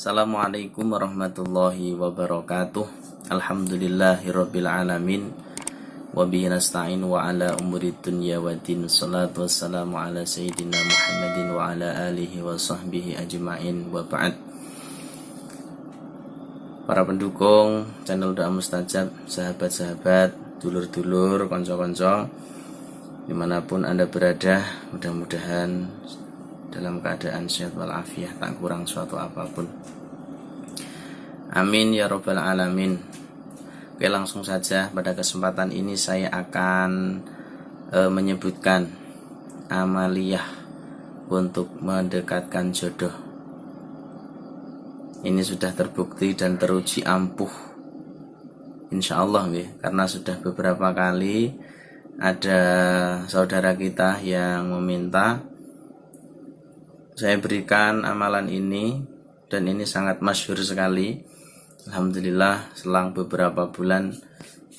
Assalamualaikum warahmatullahi wabarakatuh. Alhamdulillahirabbil alamin. Wabihi nasta'in wa ala umuri dunya wa din. Salatu wassalamu ala sayyidina Muhammadin wa ala alihi wa sahbihi ajma'in. Wa ba'd. Para pendukung channel Doa Mustajab Sahabat-sahabat, dulur-dulur, konco-konco Di mana pun anda berada Mudah-mudahan dalam keadaan sehat walafiat Tak kurang suatu apa pun Amin ya robbal alamin Oke langsung saja pada kesempatan ini saya akan e, menyebutkan amaliyah untuk mendekatkan jodoh. Ini sudah terbukti dan teruji ampuh. Insya Allah ya, karena sudah beberapa kali ada saudara kita yang meminta saya berikan amalan ini dan ini sangat masyhur sekali. Alhamdulillah selang beberapa bulan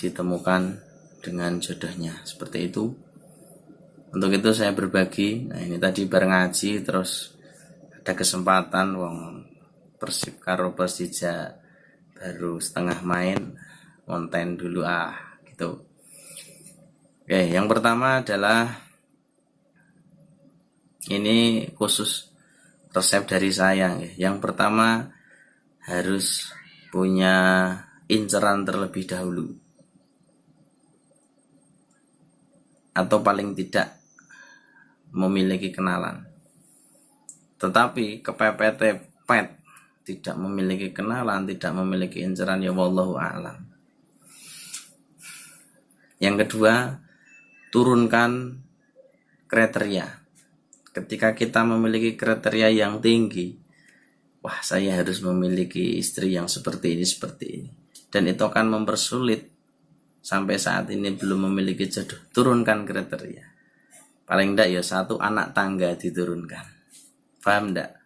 ditemukan dengan jodohnya. Seperti itu. Untuk itu saya berbagi. Nah ini tadi bareng ngaji terus ada kesempatan wong persib karo persija baru setengah main konten dulu ah gitu. Oke yang pertama adalah ini khusus resep dari saya yang pertama harus punya inceran terlebih dahulu. Atau paling tidak memiliki kenalan. Tetapi kepepet pet tidak memiliki kenalan tidak memiliki inceran ya wallahu alam. Yang kedua turunkan kriteria ketika kita memiliki kriteria yang tinggi wah saya harus memiliki istri yang seperti ini seperti ini. Dan itu akan mempersulit sampai saat ini belum memiliki jodoh. Turunkan kriteria. Paling tidak ya satu anak tangga diturunkan. Paham tidak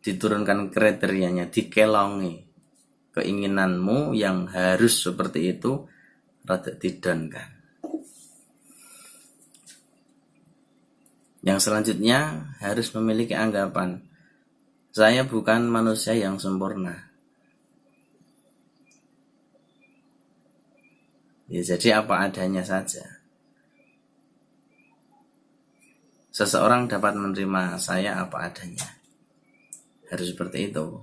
diturunkan kriterianya dikelongi keinginanmu yang harus seperti itu rada didonkan yang selanjutnya harus memiliki anggapan saya bukan manusia yang sempurna. Ya, jadi apa adanya saja. Seseorang dapat menerima saya apa adanya. Harus seperti itu.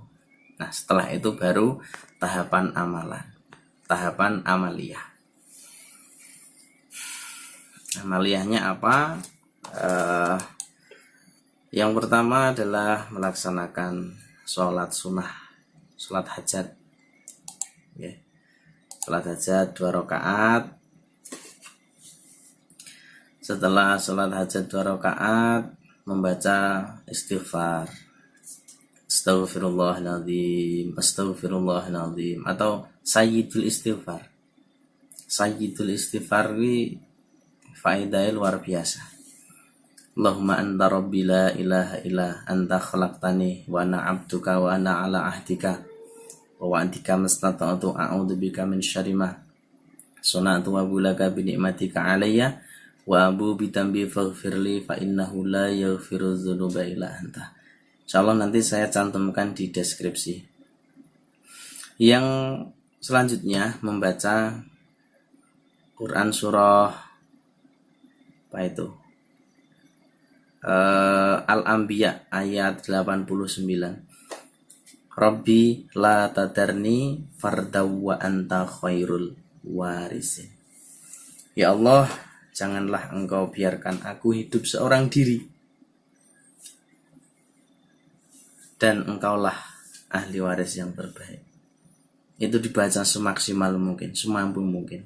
Nah, setelah itu baru tahapan amalan. Tahapan amaliyah. Amaliyahnya apa? Uh, yang pertama adalah melaksanakan sholat sunnah, sholat hajat. Ya. Sholat hajat dua rakaat. Setelah sholat hajat dua rakaat, membaca istighfar. Astaghfirullahaladzim, astaghfirullahaladzim atau sayyidul istighfar. Sayyidul istighfar ini faedahnya luar biasa Allahumma anta rabbi la ilaha illa anta khalaqtani wa ana abduka wa ana ala ahdika wa wa'dika mastata'tu a'udzu bika min syarri ma sunatu wa bulaka bi ni'matika alayya wa abu bi tambi faghfirli fa innahu la yaghfiru dzunuba illa anta. Insyaallah nanti saya cantumkan di deskripsi. Yang selanjutnya membaca Quran surah apa itu? Uh, Al-Anbiya ayat 89 Rabbi la tadarni fardaw wa anta khairul warisin. Ya Allah janganlah engkau biarkan aku hidup seorang diri. Dan engkaulah ahli waris yang terbaik. Itu dibaca semaksimal mungkin semampu mungkin.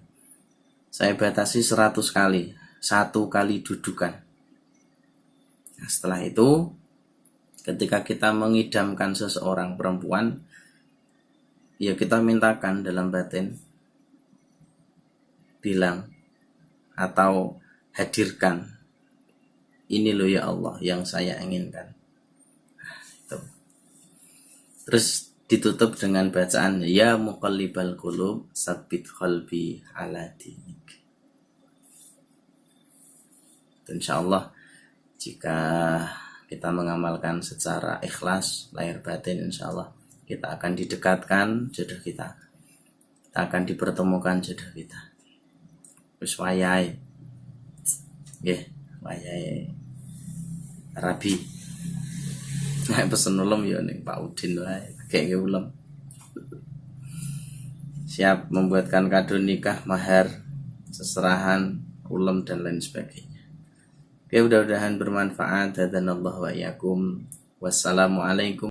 Saya batasi 100 kali satu kali dudukan Nah, setelah itu, ketika kita mengidamkan seseorang perempuan, ya kita mintakan dalam batin, bilang atau hadirkan, ini loh ya Allah yang saya inginkan. Nah. Terus ditutup dengan bacaan ya muqallibal qulub sabit qalbi ala dinik. Insyaallah jika kita mengamalkan secara ikhlas lahir batin insya Allah kita akan didekatkan jodoh kita. Kita akan dipertemukan jodoh kita. Wis wayai nggih wayai rabi. Nah pesen ulem ya ning Pak Udin wae kayak ulem. Siap membuatkan kado nikah mahar seserahan ulem dan lain sebagainya Oke, mudah-mudahan bermanfaat. Dan Allah wa. Wassalamualaikum